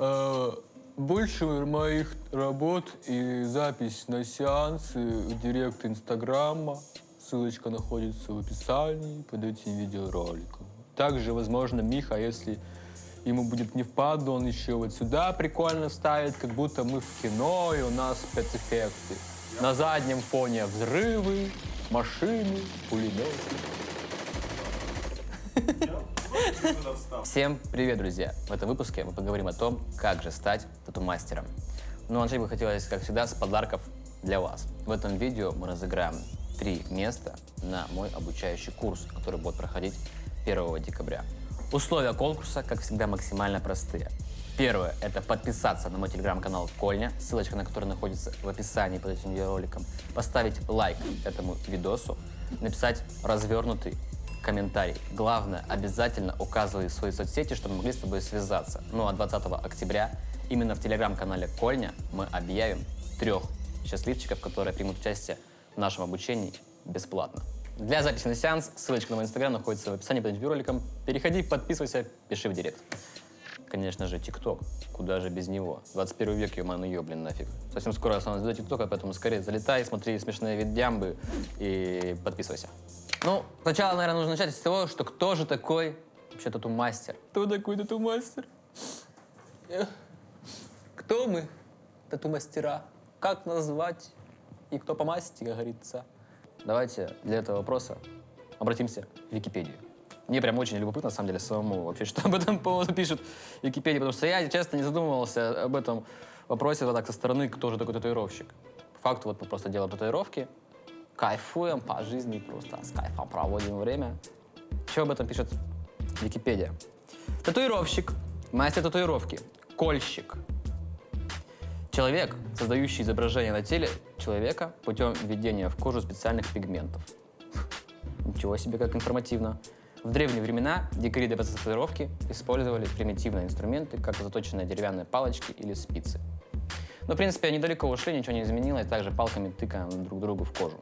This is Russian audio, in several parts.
Э, Больше моих работ и запись на сеансы в директ Инстаграма. Ссылочка находится в описании под этим видеороликом. Также, возможно, Миха, если ему будет не впадло, он еще вот сюда прикольно ставит, как будто мы в кино, и у нас спецэффекты. На заднем фоне взрывы, машины, пулеметы. Всем привет, друзья! В этом выпуске мы поговорим о том, как же стать тату-мастером. Но начать бы хотелось, как всегда, с подарков для вас. В этом видео мы разыграем три места на мой обучающий курс, который будет проходить 1 декабря. Условия конкурса, как всегда, максимально простые. Первое – это подписаться на мой телеграм-канал Кольня, ссылочка на который находится в описании под этим видеороликом, поставить лайк этому видосу, написать развернутый комментарий. Главное, обязательно указывай свои соцсети, чтобы могли с тобой связаться. Ну а 20 октября именно в телеграм-канале Кольня мы объявим трех счастливчиков, которые примут участие в нашем обучении бесплатно. Для записи на сеанс ссылочка на мой инстаграм находится в описании под видеороликом. Переходи, подписывайся, пиши в директ. Конечно же, ТикТок. Куда же без него? 21 век, ё ну ё, блин, нафиг. Совсем скоро сам сделаю ТикТока, поэтому скорее залетай, смотри смешные видеамбы и подписывайся. Ну, сначала, наверное, нужно начать с того, что кто же такой вообще тату-мастер? Кто такой тату-мастер? Кто мы, тату-мастера? Как назвать? И кто по масти, как говорится? Давайте для этого вопроса обратимся в Википедию. Мне прям очень любопытно, на самом деле, самому вообще, что об этом поводу пишут в Википедии, потому что я, честно, не задумывался об этом вопросе вот так со стороны, кто же такой татуировщик. По факту вот мы просто делаем татуировки, кайфуем по жизни, просто с кайфом проводим время. Что об этом пишет Википедия? Татуировщик, мастер татуировки, кольщик. Человек, создающий изображение на теле человека путем введения в кожу специальных пигментов. Ничего себе, как информативно. В древние времена дикари для татуировки использовали примитивные инструменты, как заточенные деревянные палочки или спицы. Но, в принципе, они далеко ушли, ничего не изменилось, также палками тыкаем друг другу в кожу.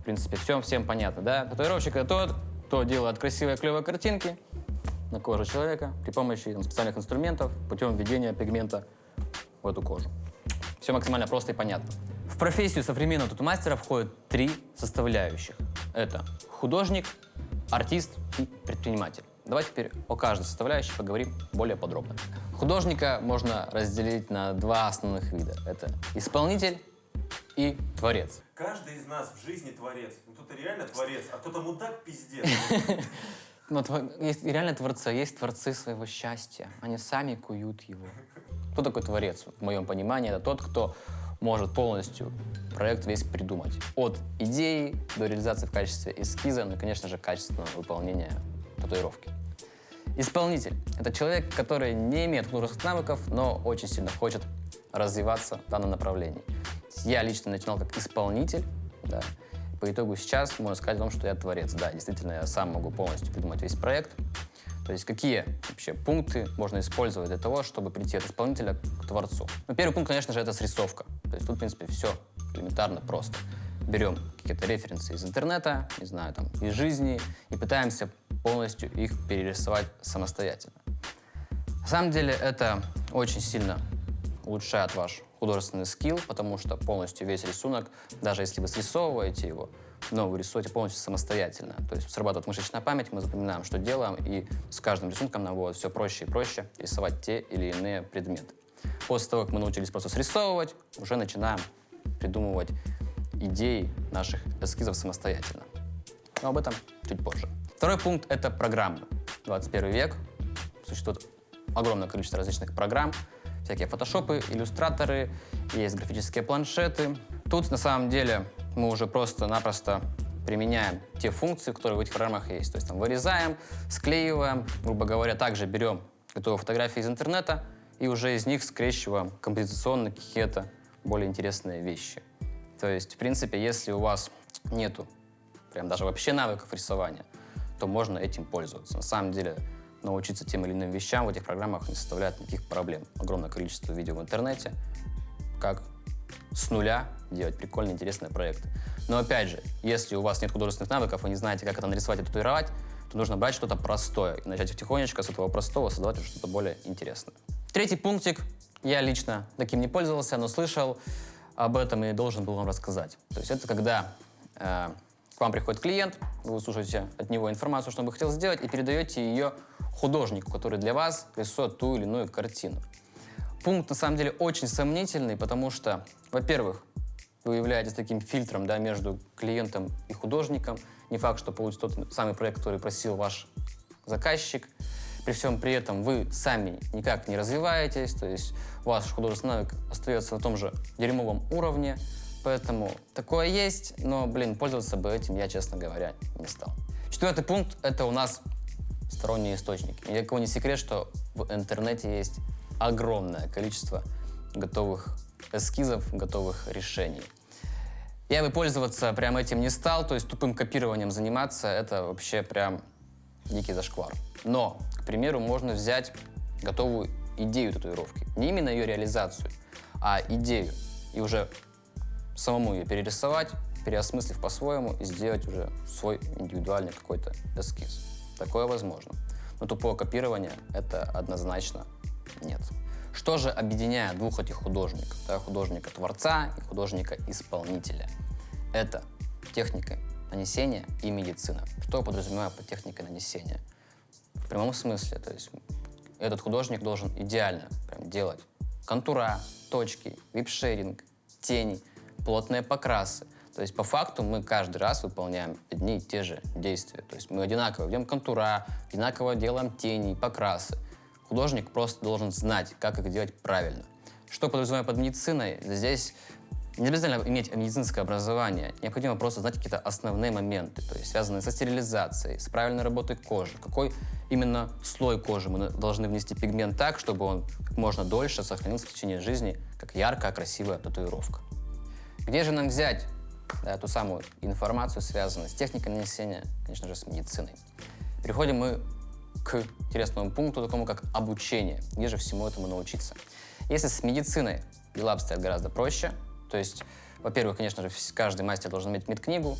В принципе, все всем понятно, да? Татуировщик — это тот, кто делает красивые клевые картинки на коже человека при помощи там, специальных инструментов путем введения пигмента в эту кожу. Все максимально просто и понятно. В профессию современного тату-мастера входят три составляющих. Это художник, артист и предприниматель. Давайте теперь о каждой составляющей поговорим более подробно. Художника можно разделить на два основных вида. Это исполнитель и творец. Каждый из нас в жизни творец. Ну, кто-то реально творец, а кто-то мудак пиздец. Но тво- есть реально творцы, а есть творцы своего счастья. Они сами куют его. Кто такой творец? В моем понимании, это тот, кто может полностью проект весь придумать. От идеи до реализации в качестве эскиза, ну и, конечно же, качественного выполнения татуировки. Исполнитель – это человек, который не имеет художественных навыков, но очень сильно хочет развиваться в данном направлении. Я лично начинал как исполнитель, да. По итогу сейчас можно сказать о том, что я творец. Да, действительно, я сам могу полностью придумать весь проект. То есть какие вообще пункты можно использовать для того, чтобы прийти от исполнителя к творцу? Ну, первый пункт, конечно же, это срисовка. То есть тут, в принципе, все элементарно просто. Берем какие-то референсы из интернета, не знаю, там, из жизни, и пытаемся полностью их перерисовать самостоятельно. На самом деле это очень сильно улучшает ваш художественный скилл, потому что полностью весь рисунок, даже если вы срисовываете его, но вы рисуете полностью самостоятельно. То есть срабатывает мышечная память, мы запоминаем, что делаем, и с каждым рисунком нам будет все проще и проще рисовать те или иные предметы. После того, как мы научились просто срисовывать, уже начинаем придумывать идеи наших эскизов самостоятельно. Но об этом чуть позже. Второй пункт — это программы. 21 век. Существует огромное количество различных программ. Всякие фотошопы, иллюстраторы, есть графические планшеты. Тут, на самом деле, мы уже просто-напросто применяем те функции, которые в этих программах есть. То есть там вырезаем, склеиваем, грубо говоря, также берем готовые фотографии из интернета и уже из них скрещиваем композиционно какие-то более интересные вещи. То есть, в принципе, если у вас нету прям даже вообще навыков рисования, то можно этим пользоваться. На самом деле, научиться тем или иным вещам в этих программах не составляет никаких проблем. Огромное количество видео в интернете, как с нуля делать прикольные, интересные проекты. Но опять же, если у вас нет художественных навыков, вы не знаете, как это нарисовать и татуировать, то нужно брать что-то простое и начать потихонечку с этого простого создавать что-то более интересное. Третий пунктик. Я лично таким не пользовался, но слышал об этом и должен был вам рассказать. То есть это когда э, вам приходит клиент, вы слушаете от него информацию, что он бы хотел сделать, и передаете ее художнику, который для вас рисует ту или иную картину. Пункт на самом деле очень сомнительный, потому что, во-первых, вы являетесь таким фильтром да, между клиентом и художником. Не факт, что получится тот самый проект, который просил ваш заказчик. При всем при этом вы сами никак не развиваетесь, то есть ваш художественный навык остается на том же дерьмовом уровне. Поэтому такое есть, но, блин, пользоваться бы этим я, честно говоря, не стал. Четвертый пункт — это у нас сторонние источники. Ни для кого не секрет, что в интернете есть огромное количество готовых эскизов, готовых решений. Я бы пользоваться прям этим не стал, то есть тупым копированием заниматься, это вообще прям дикий зашквар. Но, к примеру, можно взять готовую идею татуировки. Не именно ее реализацию, а идею. И уже самому ее перерисовать, переосмыслив по-своему и сделать уже свой индивидуальный какой-то эскиз. Такое возможно. Но тупое копирование — это однозначно нет. Что же объединяет двух этих художников? Да, художника-творца и художника-исполнителя. Это техника нанесения и медицина. Что я подразумеваю под техникой нанесения? В прямом смысле, то есть этот художник должен идеально прям делать контура, точки, вип-шейдинг, тени, плотные покрасы. То есть по факту мы каждый раз выполняем одни и те же действия. То есть мы одинаково ведем контура, одинаково делаем тени, покрасы. Художник просто должен знать, как их делать правильно. Что подразумеваю под медициной? Здесь не обязательно иметь медицинское образование, необходимо просто знать какие-то основные моменты, то есть связанные со стерилизацией, с правильной работой кожи, какой именно слой кожи мы должны внести пигмент так, чтобы он как можно дольше сохранился в течение жизни, как яркая, красивая татуировка. Где же нам взять да, ту самую информацию, связанную с техникой нанесения, конечно же, с медициной? Переходим мы к интересному пункту, такому как обучение. Где же всему этому научиться? Если с медициной дела обстоят гораздо проще, то есть, во-первых, конечно же, каждый мастер должен иметь медкнигу.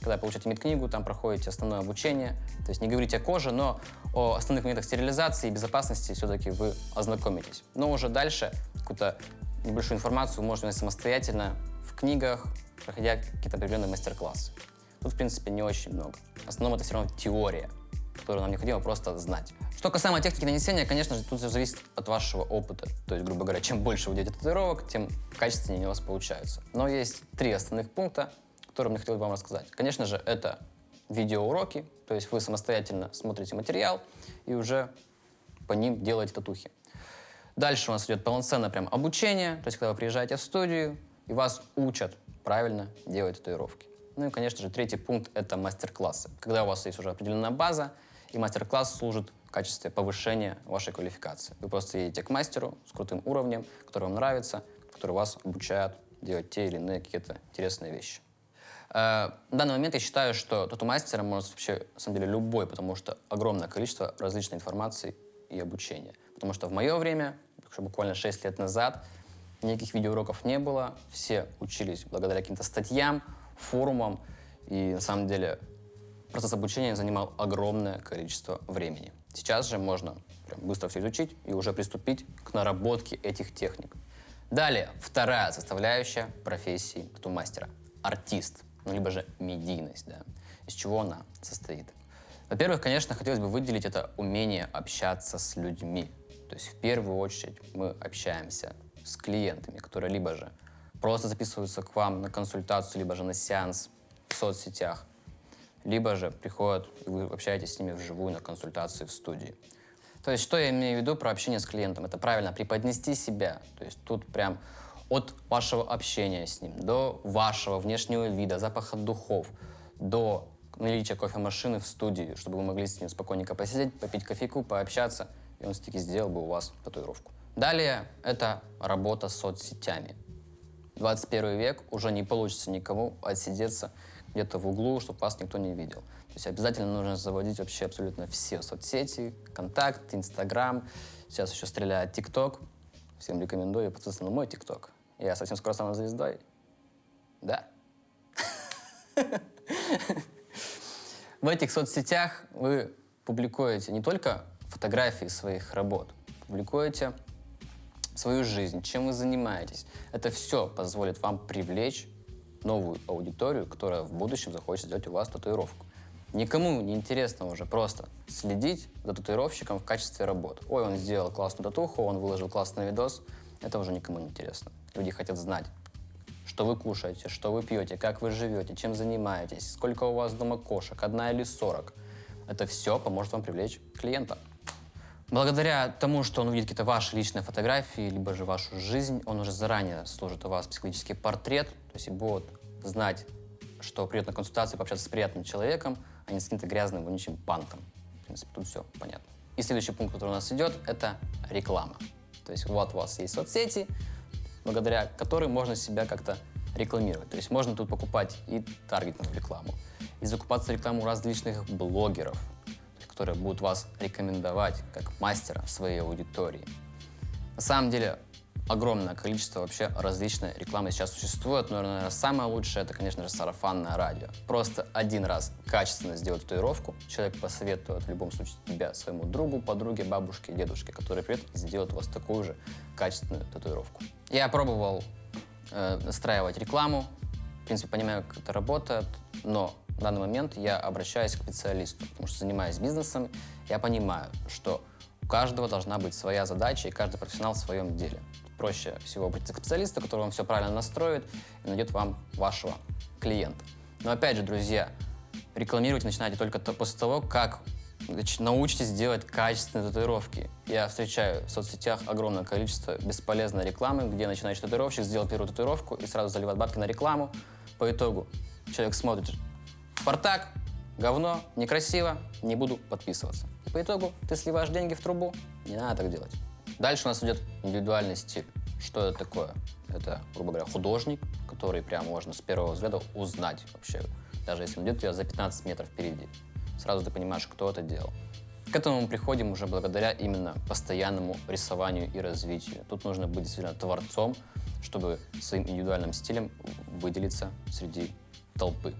Когда получаете медкнигу, там проходите основное обучение. То есть не говорите о коже, но о основных моментах стерилизации и безопасности все-таки вы ознакомитесь. Но уже дальше какую-то небольшую информацию можете самостоятельно книгах, проходя какие-то определенные мастер-классы. Тут, в принципе, не очень много. В основном это все равно теория которую нам необходимо просто знать. Что касаемо техники нанесения, конечно же, тут все зависит от вашего опыта. То есть, грубо говоря, чем больше вы делаете татуировок, тем качественнее у вас получаются. Но есть три основных пункта, которые мне хотелось бы вам рассказать. Конечно же, это видеоуроки, то есть вы самостоятельно смотрите материал и уже по ним делаете татухи. Дальше у нас идет полноценное прям обучение, то есть когда вы приезжаете в студию и вас учат правильно делать татуировки. Ну и, конечно же, третий пункт — это мастер-классы. Когда у вас есть уже определенная база, и мастер-класс служит в качестве повышения вашей квалификации. Вы просто едете к мастеру с крутым уровнем, который вам нравится, который вас обучает делать те или иные какие-то интересные вещи. Э, в данный момент я считаю, что тату-мастера может вообще, на самом деле, любой, потому что огромное количество различной информации и обучения. Потому что в мое время, буквально 6 лет назад, никаких видеоуроков не было, все учились благодаря каким-то статьям, форумам, и на самом деле процесс обучения занимал огромное количество времени. Сейчас же можно прям быстро все изучить и уже приступить к наработке этих техник. Далее, вторая составляющая профессии тату-мастера – артист, ну, либо же медийность, да. Из чего она состоит? Во-первых, конечно, хотелось бы выделить это умение общаться с людьми. То есть в первую очередь мы общаемся с клиентами, которые либо же просто записываются к вам на консультацию, либо же на сеанс в соцсетях, либо же приходят, и вы общаетесь с ними вживую на консультации в студии. То есть, что я имею в виду про общение с клиентом? Это правильно преподнести себя. То есть тут прям от вашего общения с ним до вашего внешнего вида, запаха духов, до наличия кофемашины в студии, чтобы вы могли с ним спокойненько посидеть, попить кофейку, пообщаться, и он все-таки сделал бы у вас татуировку. Далее это работа с соцсетями. 21 век уже не получится никому отсидеться где-то в углу, чтобы вас никто не видел. То есть обязательно нужно заводить вообще абсолютно все соцсети, контакт, Инстаграм. Сейчас еще стреляет ТикТок. Всем рекомендую подписаться на мой ТикТок. Я совсем скоро стану звездой. Да. В этих соцсетях вы публикуете не только фотографии своих работ, публикуете свою жизнь, чем вы занимаетесь. Это все позволит вам привлечь новую аудиторию, которая в будущем захочет сделать у вас татуировку. Никому не интересно уже просто следить за татуировщиком в качестве работы. Ой, он сделал классную татуху, он выложил классный видос. Это уже никому не интересно. Люди хотят знать, что вы кушаете, что вы пьете, как вы живете, чем занимаетесь, сколько у вас дома кошек, одна или сорок. Это все поможет вам привлечь клиента. Благодаря тому, что он увидит какие-то ваши личные фотографии, либо же вашу жизнь, он уже заранее сложит у вас психологический портрет, то есть будет знать, что придет на консультацию пообщаться с приятным человеком, а не с каким-то грязным, вонючим панком. В принципе, тут все понятно. И следующий пункт, который у нас идет, это реклама. То есть вот у вас есть соцсети, благодаря которым можно себя как-то рекламировать. То есть можно тут покупать и таргетную рекламу, и закупаться рекламу различных блогеров, которые будут вас рекомендовать как мастера своей аудитории. На самом деле огромное количество вообще различной рекламы сейчас существует, но, наверное, самое лучшее это, конечно же, сарафанное радио. Просто один раз качественно сделать татуировку, человек посоветует в любом случае тебя своему другу, подруге, бабушке, дедушке, который придет и сделает у вас такую же качественную татуировку. Я пробовал э, настраивать рекламу, в принципе, понимаю, как это работает, но в данный момент я обращаюсь к специалисту, потому что занимаясь бизнесом, я понимаю, что у каждого должна быть своя задача, и каждый профессионал в своем деле. Проще всего обратиться к специалисту, который вам все правильно настроит и найдет вам вашего клиента. Но опять же, друзья, рекламировать начинаете только то- после того, как научитесь делать качественные татуировки. Я встречаю в соцсетях огромное количество бесполезной рекламы, где начинающий татуировщик сделал первую татуировку и сразу заливает бабки на рекламу. По итогу человек смотрит, Спартак, говно, некрасиво, не буду подписываться. И по итогу ты сливаешь деньги в трубу, не надо так делать. Дальше у нас идет индивидуальный стиль. Что это такое? Это, грубо говоря, художник, который прям можно с первого взгляда узнать вообще. Даже если он идет у тебя за 15 метров впереди. Сразу ты понимаешь, кто это делал. К этому мы приходим уже благодаря именно постоянному рисованию и развитию. Тут нужно быть действительно творцом, чтобы своим индивидуальным стилем выделиться среди толпы.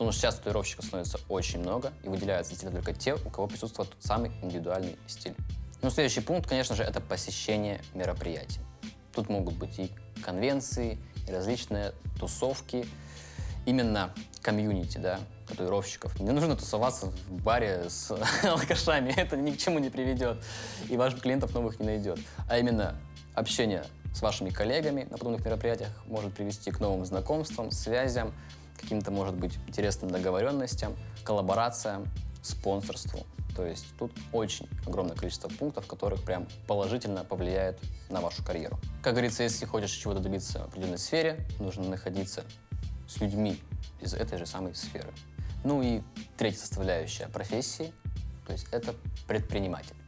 Потому что сейчас татуировщиков становится очень много, и выделяются действительно только те, у кого присутствует тот самый индивидуальный стиль. Ну, следующий пункт, конечно же, это посещение мероприятий. Тут могут быть и конвенции, и различные тусовки. Именно комьюнити, да, татуировщиков. Не нужно тусоваться в баре с алкашами, это ни к чему не приведет, и ваших клиентов новых не найдет. А именно общение с вашими коллегами на подобных мероприятиях может привести к новым знакомствам, связям, каким-то, может быть, интересным договоренностям, коллаборациям, спонсорству. То есть тут очень огромное количество пунктов, которых прям положительно повлияет на вашу карьеру. Как говорится, если хочешь чего-то добиться в определенной сфере, нужно находиться с людьми из этой же самой сферы. Ну и третья составляющая профессии, то есть это предприниматель.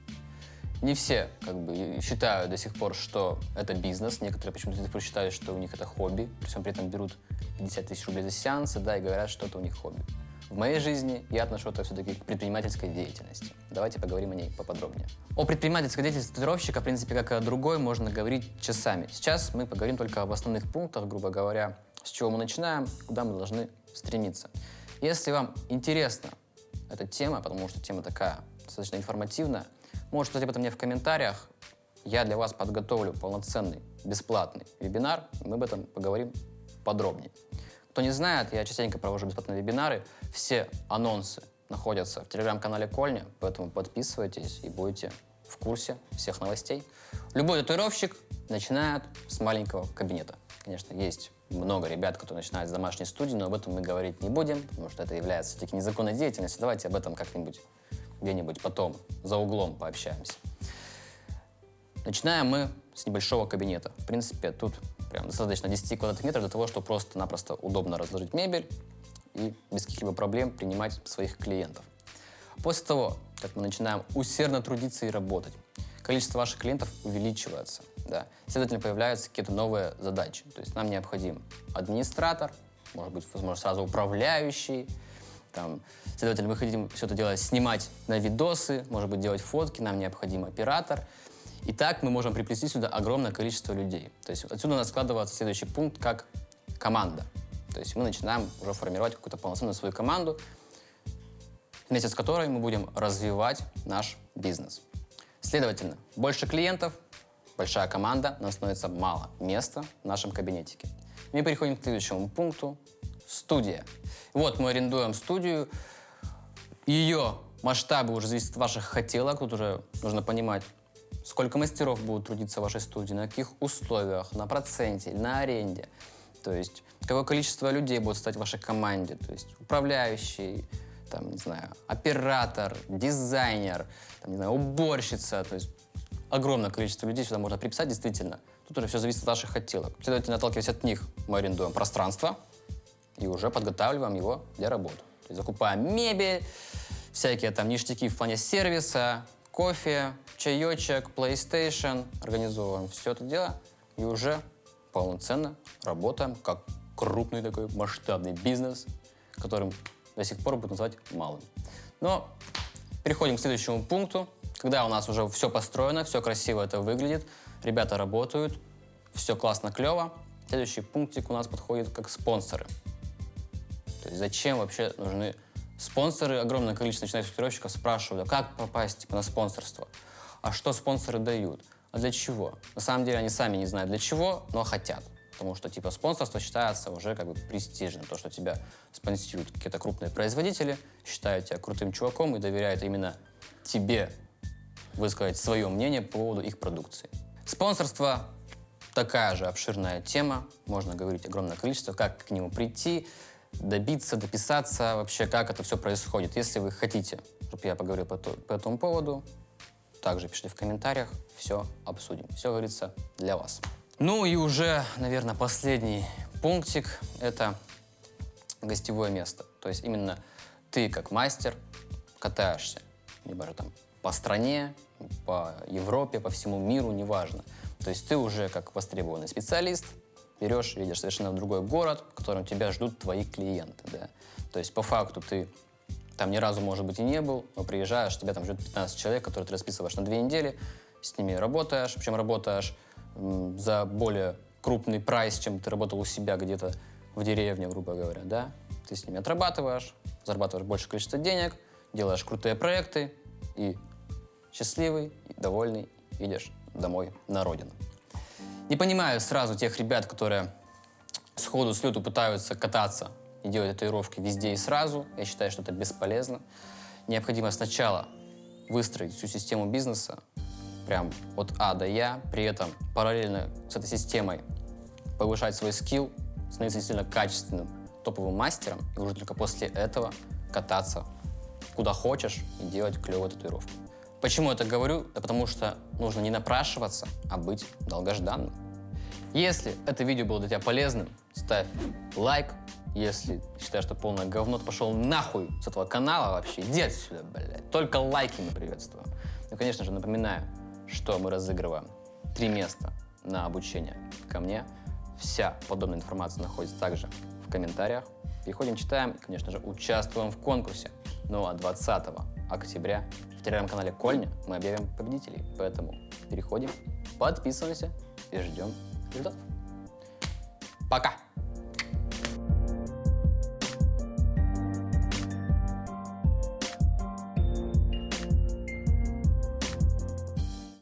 Не все как бы считают до сих пор, что это бизнес. Некоторые почему-то до сих пор считают, что у них это хобби. При всем при этом берут 50 тысяч рублей за сеансы, да, и говорят, что это у них хобби. В моей жизни я отношу это все-таки к предпринимательской деятельности. Давайте поговорим о ней поподробнее. О предпринимательской деятельности татуировщика, в принципе, как и о другой, можно говорить часами. Сейчас мы поговорим только об основных пунктах, грубо говоря, с чего мы начинаем, куда мы должны стремиться. Если вам интересна эта тема, потому что тема такая достаточно информативная, можете сказать об этом мне в комментариях. Я для вас подготовлю полноценный, бесплатный вебинар, мы об этом поговорим подробнее. Кто не знает, я частенько провожу бесплатные вебинары. Все анонсы находятся в телеграм-канале Кольня, поэтому подписывайтесь и будете в курсе всех новостей. Любой татуировщик начинает с маленького кабинета. Конечно, есть много ребят, которые начинают с домашней студии, но об этом мы говорить не будем, потому что это является все-таки незаконной деятельностью. Давайте об этом как-нибудь где-нибудь потом за углом пообщаемся. Начинаем мы с небольшого кабинета. В принципе, тут прям достаточно 10 квадратных метров для того, чтобы просто-напросто удобно разложить мебель и без каких-либо проблем принимать своих клиентов. После того, как мы начинаем усердно трудиться и работать, количество ваших клиентов увеличивается. Да. Следовательно, появляются какие-то новые задачи. То есть нам необходим администратор, может быть, возможно, сразу управляющий. Там, следовательно, мы хотим все это дело снимать на видосы, может быть, делать фотки, нам необходим оператор. И так мы можем приплести сюда огромное количество людей. То есть отсюда у нас складывается следующий пункт как команда. То есть мы начинаем уже формировать какую-то полноценную свою команду, вместе с которой мы будем развивать наш бизнес. Следовательно, больше клиентов, большая команда, нам становится мало места в нашем кабинетике. Мы переходим к следующему пункту. Студия. Вот мы арендуем студию. Ее масштабы уже зависят от ваших хотелок. Тут уже нужно понимать, сколько мастеров будут трудиться в вашей студии, на каких условиях, на проценте, на аренде. То есть, какое количество людей будет стать в вашей команде. То есть, управляющий, там, не знаю, оператор, дизайнер, там, не знаю, уборщица. То есть, огромное количество людей сюда можно приписать, действительно. Тут уже все зависит от ваших хотелок. Следовательно, отталкиваясь от них, мы арендуем пространство и уже подготавливаем его для работы. То есть закупаем мебель, всякие там ништяки в плане сервиса, кофе, чаечек, PlayStation, организовываем все это дело и уже полноценно работаем как крупный такой масштабный бизнес, которым до сих пор будут называть малым. Но переходим к следующему пункту. Когда у нас уже все построено, все красиво это выглядит, ребята работают, все классно, клево, следующий пунктик у нас подходит как спонсоры. Есть зачем вообще нужны спонсоры? Огромное количество начинающих тестировщиков спрашивают, а как попасть типа, на спонсорство? А что спонсоры дают? А для чего? На самом деле они сами не знают для чего, но хотят. Потому что типа спонсорство считается уже как бы престижным. То, что тебя спонсируют какие-то крупные производители, считают тебя крутым чуваком и доверяют именно тебе высказать свое мнение по поводу их продукции. Спонсорство такая же обширная тема, можно говорить огромное количество, как к нему прийти, добиться, дописаться, вообще как это все происходит. Если вы хотите, чтобы я поговорил по, по этому поводу, также пишите в комментариях, все обсудим. Все говорится для вас. Ну и уже, наверное, последний пунктик – это гостевое место. То есть именно ты, как мастер, катаешься, либо же там по стране, по Европе, по всему миру, неважно. То есть ты уже как востребованный специалист берешь, едешь совершенно в другой город, в котором тебя ждут твои клиенты, да. То есть по факту ты там ни разу, может быть, и не был, но приезжаешь, тебя там ждет 15 человек, которые ты расписываешь на две недели, с ними работаешь, причем работаешь за более крупный прайс, чем ты работал у себя где-то в деревне, грубо говоря, да. Ты с ними отрабатываешь, зарабатываешь большее количество денег, делаешь крутые проекты и счастливый, и довольный едешь домой на родину. Не понимаю сразу тех ребят, которые сходу с лету пытаются кататься и делать татуировки везде и сразу. Я считаю, что это бесполезно. Необходимо сначала выстроить всю систему бизнеса, прям от А до Я, при этом параллельно с этой системой повышать свой скилл, становиться действительно качественным топовым мастером, и уже только после этого кататься куда хочешь и делать клевые татуировки. Почему я это говорю? Да потому что нужно не напрашиваться, а быть долгожданным. Если это видео было для тебя полезным, ставь лайк. Если считаешь, что полное говно, то пошел нахуй с этого канала вообще. Иди отсюда, блядь. Только лайки мы приветствуем. Ну, конечно же, напоминаю, что мы разыгрываем три места на обучение ко мне. Вся подобная информация находится также в комментариях. Переходим, читаем и, конечно же, участвуем в конкурсе. Ну а 20 октября в телеграм-канале Кольня мы объявим победителей. Поэтому переходим, подписываемся и ждем результатов. Пока!